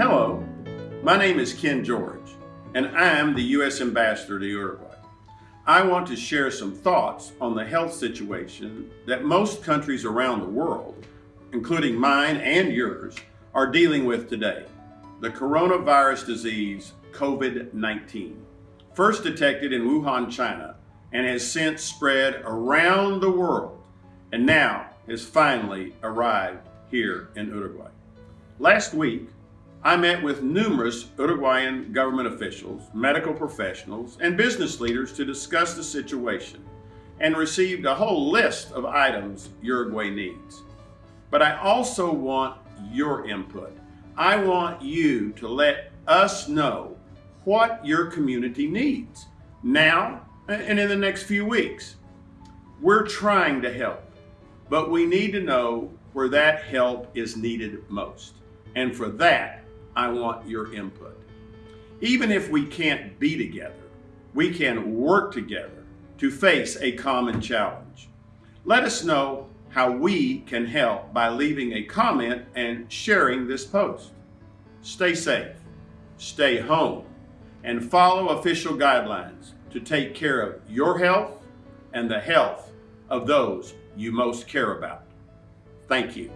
Hello, my name is Ken George, and I'm the U.S. Ambassador to Uruguay. I want to share some thoughts on the health situation that most countries around the world, including mine and yours, are dealing with today the coronavirus disease COVID 19. First detected in Wuhan, China, and has since spread around the world, and now has finally arrived here in Uruguay. Last week, I met with numerous Uruguayan government officials, medical professionals, and business leaders to discuss the situation and received a whole list of items Uruguay needs. But I also want your input. I want you to let us know what your community needs now and in the next few weeks. We're trying to help, but we need to know where that help is needed most. And for that, I want your input. Even if we can't be together, we can work together to face a common challenge. Let us know how we can help by leaving a comment and sharing this post. Stay safe, stay home, and follow official guidelines to take care of your health and the health of those you most care about. Thank you.